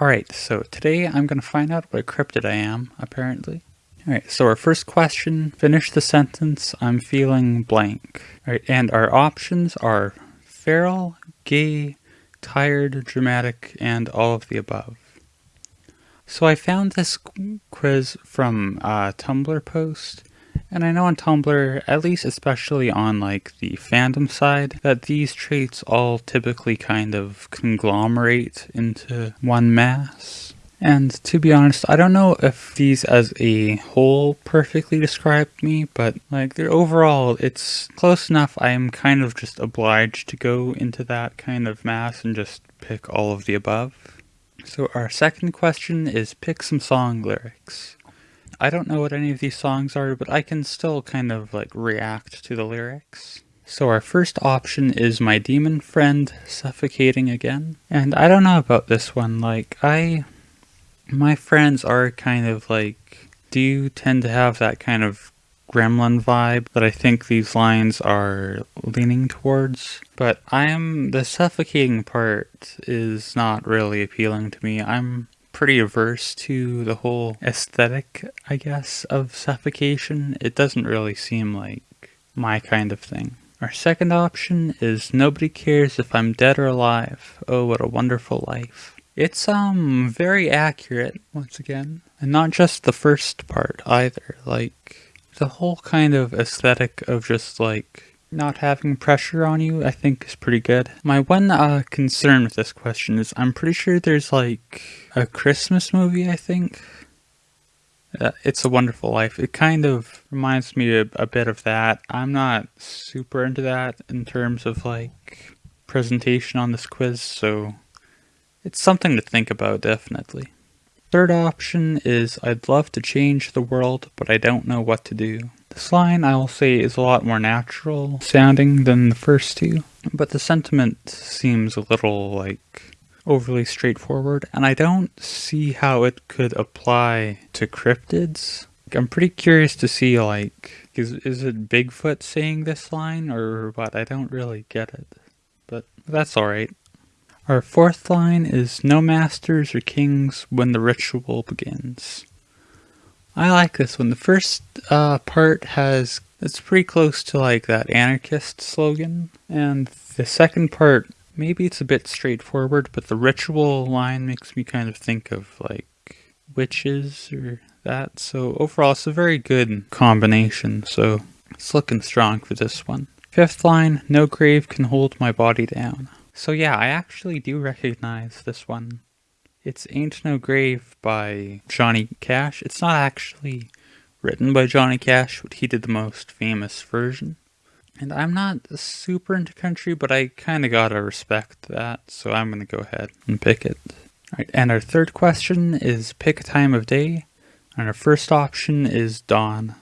Alright, so today I'm going to find out what cryptid I am, apparently. Alright, so our first question, finish the sentence, I'm feeling blank. Alright, and our options are feral, gay, tired, dramatic, and all of the above. So I found this quiz from a Tumblr post, and I know on Tumblr, at least especially on like the fandom side, that these traits all typically kind of conglomerate into one mass. And to be honest, I don't know if these as a whole perfectly describe me, but like they're overall, it's close enough I am kind of just obliged to go into that kind of mass and just pick all of the above. So our second question is pick some song lyrics. I don't know what any of these songs are, but I can still kind of like react to the lyrics. So our first option is My Demon Friend Suffocating Again. And I don't know about this one, like I, my friends are kind of like, do tend to have that kind of gremlin vibe that I think these lines are leaning towards. But I am, the suffocating part is not really appealing to me. I'm pretty averse to the whole aesthetic, I guess, of suffocation. It doesn't really seem like my kind of thing. Our second option is Nobody Cares If I'm Dead or Alive. Oh, what a wonderful life. It's, um, very accurate, once again. And not just the first part, either. Like, the whole kind of aesthetic of just, like, not having pressure on you, I think is pretty good. My one uh, concern with this question is I'm pretty sure there's like a Christmas movie, I think. Uh, it's a Wonderful Life. It kind of reminds me a, a bit of that. I'm not super into that in terms of like presentation on this quiz, so it's something to think about definitely. Third option is I'd love to change the world, but I don't know what to do. This line, I will say, is a lot more natural sounding than the first two, but the sentiment seems a little, like, overly straightforward, and I don't see how it could apply to cryptids. I'm pretty curious to see, like, is, is it Bigfoot saying this line, or what? I don't really get it, but that's alright. Our fourth line is No masters or kings when the ritual begins. I like this one. The first uh, part has, it's pretty close to like that anarchist slogan. And the second part, maybe it's a bit straightforward, but the ritual line makes me kind of think of like witches or that. So overall, it's a very good combination. So it's looking strong for this one. Fifth line, no grave can hold my body down. So yeah, I actually do recognize this one. It's Ain't No Grave by Johnny Cash. It's not actually written by Johnny Cash, but he did the most famous version. And I'm not super into country, but I kind of gotta respect that, so I'm gonna go ahead and pick it. Alright, and our third question is pick a time of day, and our first option is dawn.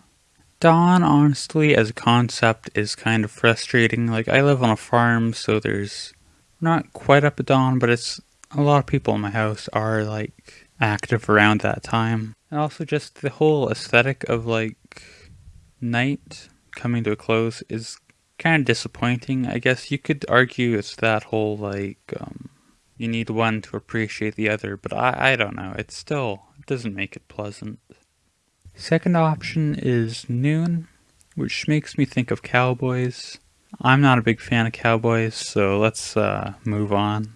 Dawn, honestly, as a concept, is kind of frustrating. Like, I live on a farm, so there's not quite up at dawn, but it's a lot of people in my house are like active around that time. And also just the whole aesthetic of like night coming to a close is kind of disappointing. I guess you could argue it's that whole like um, you need one to appreciate the other, but I, I don't know. It still it doesn't make it pleasant. Second option is noon, which makes me think of cowboys. I'm not a big fan of cowboys, so let's uh, move on.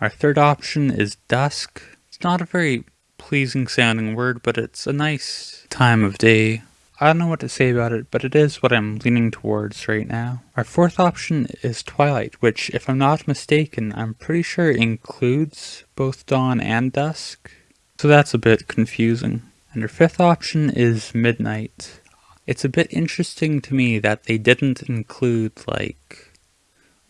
Our third option is dusk. It's not a very pleasing sounding word, but it's a nice time of day. I don't know what to say about it, but it is what I'm leaning towards right now. Our fourth option is twilight, which, if I'm not mistaken, I'm pretty sure includes both dawn and dusk. So that's a bit confusing. And our fifth option is midnight. It's a bit interesting to me that they didn't include, like,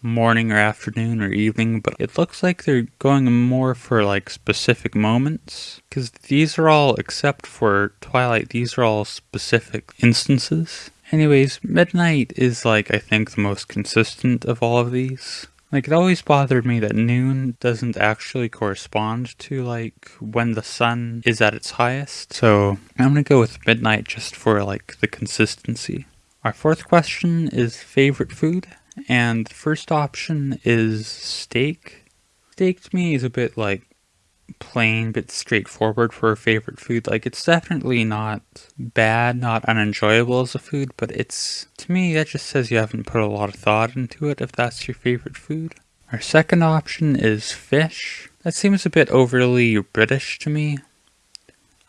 morning or afternoon or evening, but it looks like they're going more for like specific moments. Because these are all, except for Twilight, these are all specific instances. Anyways, Midnight is like, I think, the most consistent of all of these. Like, it always bothered me that noon doesn't actually correspond to, like, when the sun is at its highest. So, I'm gonna go with midnight just for, like, the consistency. Our fourth question is favorite food and the first option is steak. Steak to me is a bit like plain but straightforward for a favorite food. Like it's definitely not bad, not unenjoyable as a food, but it's to me that just says you haven't put a lot of thought into it if that's your favorite food. Our second option is fish. That seems a bit overly British to me.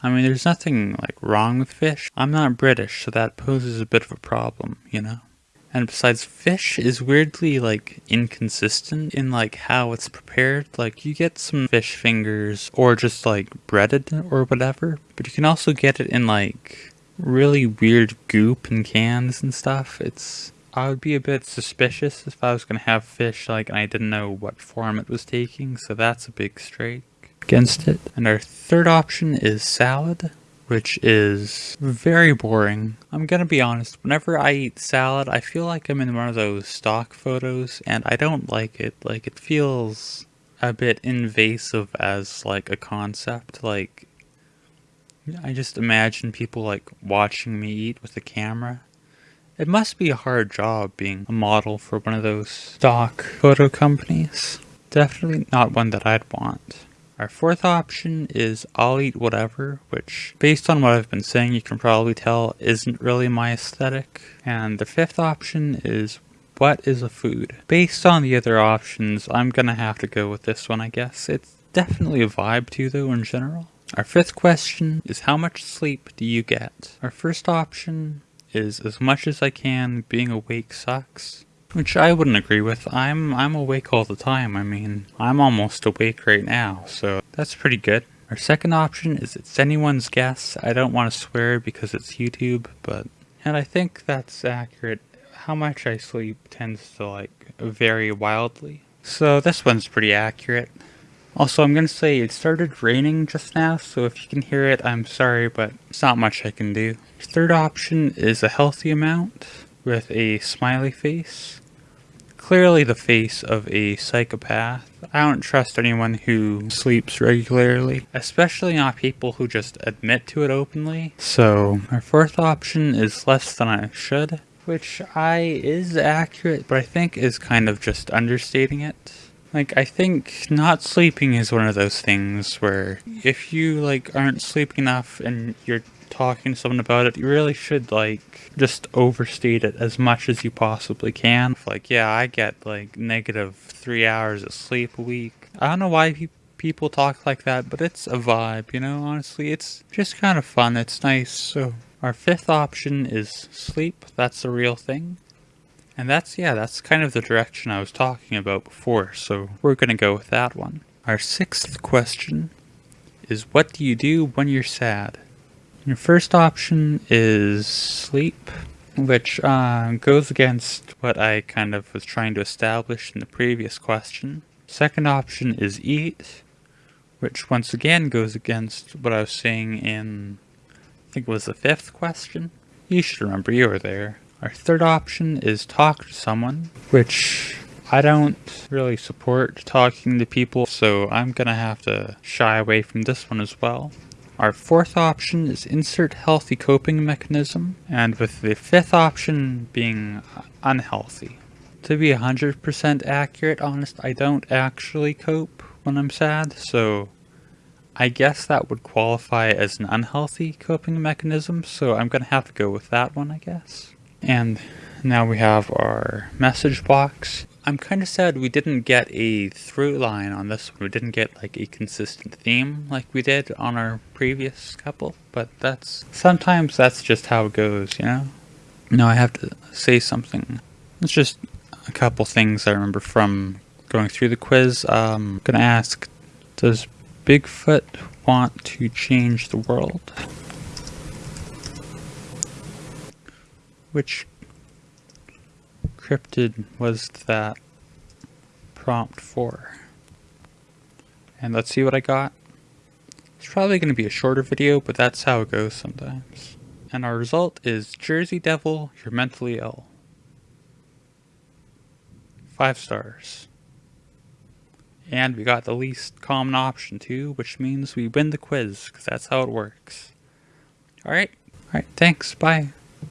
I mean, there's nothing like wrong with fish. I'm not British, so that poses a bit of a problem, you know? And besides, fish is weirdly like inconsistent in like how it's prepared. Like you get some fish fingers or just like breaded or whatever, but you can also get it in like really weird goop and cans and stuff. It's I would be a bit suspicious if I was going to have fish like and I didn't know what form it was taking, so that's a big strike against it. And our third option is salad which is very boring. I'm gonna be honest, whenever I eat salad, I feel like I'm in one of those stock photos, and I don't like it. Like, it feels a bit invasive as, like, a concept. Like, I just imagine people, like, watching me eat with a camera. It must be a hard job being a model for one of those stock photo companies. Definitely not one that I'd want. Our fourth option is I'll eat whatever, which based on what I've been saying you can probably tell isn't really my aesthetic. And the fifth option is what is a food? Based on the other options, I'm gonna have to go with this one I guess. It's definitely a vibe too though in general. Our fifth question is how much sleep do you get? Our first option is as much as I can, being awake sucks. Which I wouldn't agree with. I'm I'm awake all the time. I mean, I'm almost awake right now, so that's pretty good. Our second option is it's anyone's guess. I don't want to swear because it's YouTube, but and I think that's accurate. How much I sleep tends to like vary wildly. So this one's pretty accurate. Also, I'm gonna say it started raining just now, so if you can hear it, I'm sorry, but it's not much I can do. Third option is a healthy amount with a smiley face clearly the face of a psychopath. I don't trust anyone who sleeps regularly, especially not people who just admit to it openly. So, our fourth option is less than I should, which I is accurate, but I think is kind of just understating it. Like, I think not sleeping is one of those things where if you, like, aren't sleeping enough and you're talking to someone about it, you really should like just overstate it as much as you possibly can. Like, yeah, I get like negative three hours of sleep a week. I don't know why pe- people talk like that, but it's a vibe, you know, honestly. It's just kind of fun. It's nice. So, our fifth option is sleep. That's the real thing. And that's, yeah, that's kind of the direction I was talking about before. So, we're going to go with that one. Our sixth question is what do you do when you're sad? Your first option is sleep, which uh, goes against what I kind of was trying to establish in the previous question. Second option is eat, which once again goes against what I was saying in, I think it was the fifth question. You should remember you were there. Our third option is talk to someone, which I don't really support talking to people, so I'm gonna have to shy away from this one as well. Our fourth option is insert healthy coping mechanism, and with the fifth option being unhealthy. To be 100% accurate, honest, I don't actually cope when I'm sad, so I guess that would qualify as an unhealthy coping mechanism, so I'm gonna have to go with that one, I guess. And now we have our message box. I'm kind of sad we didn't get a through line on this one. We didn't get like a consistent theme like we did on our previous couple, but that's sometimes that's just how it goes, you know? No, I have to say something. It's just a couple things I remember from going through the quiz. Um, I'm gonna ask, does Bigfoot want to change the world? Which cryptid was that prompt for? And let's see what I got. It's probably going to be a shorter video, but that's how it goes sometimes. And our result is Jersey Devil, you're mentally ill. Five stars. And we got the least common option too, which means we win the quiz, because that's how it works. Alright, alright, thanks, bye.